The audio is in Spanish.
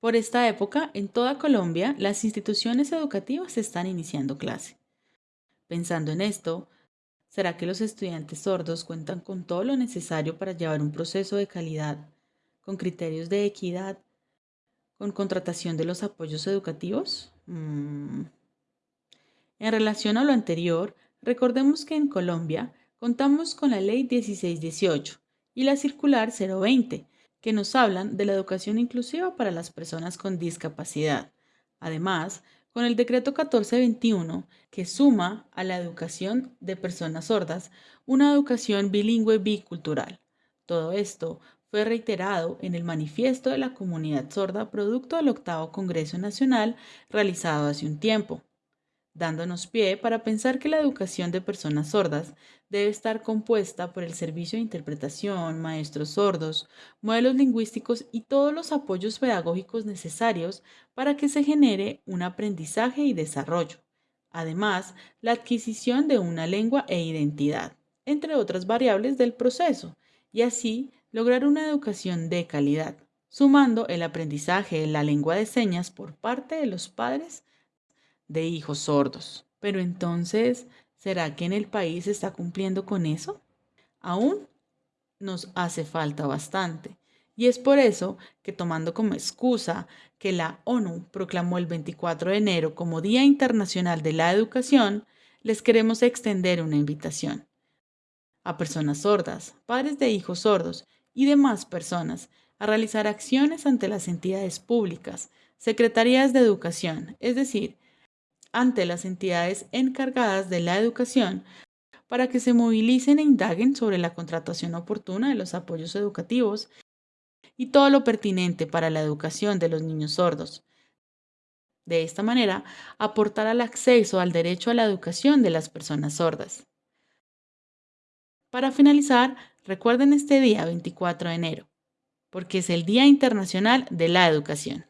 Por esta época, en toda Colombia, las instituciones educativas están iniciando clase. Pensando en esto, ¿será que los estudiantes sordos cuentan con todo lo necesario para llevar un proceso de calidad, con criterios de equidad, con contratación de los apoyos educativos? Mm. En relación a lo anterior, recordemos que en Colombia contamos con la Ley 1618 y la Circular 020, que nos hablan de la educación inclusiva para las personas con discapacidad. Además, con el decreto 1421, que suma a la educación de personas sordas una educación bilingüe bicultural. Todo esto fue reiterado en el manifiesto de la comunidad sorda producto del octavo Congreso Nacional realizado hace un tiempo dándonos pie para pensar que la educación de personas sordas debe estar compuesta por el servicio de interpretación, maestros sordos, modelos lingüísticos y todos los apoyos pedagógicos necesarios para que se genere un aprendizaje y desarrollo. Además, la adquisición de una lengua e identidad, entre otras variables del proceso, y así lograr una educación de calidad, sumando el aprendizaje de la lengua de señas por parte de los padres de hijos sordos. Pero entonces, ¿será que en el país se está cumpliendo con eso? Aún nos hace falta bastante. Y es por eso que tomando como excusa que la ONU proclamó el 24 de enero como Día Internacional de la Educación, les queremos extender una invitación a personas sordas, padres de hijos sordos y demás personas a realizar acciones ante las entidades públicas, secretarías de educación, es decir, ante las entidades encargadas de la educación para que se movilicen e indaguen sobre la contratación oportuna de los apoyos educativos y todo lo pertinente para la educación de los niños sordos. De esta manera, aportar al acceso al derecho a la educación de las personas sordas. Para finalizar, recuerden este día 24 de enero, porque es el Día Internacional de la Educación.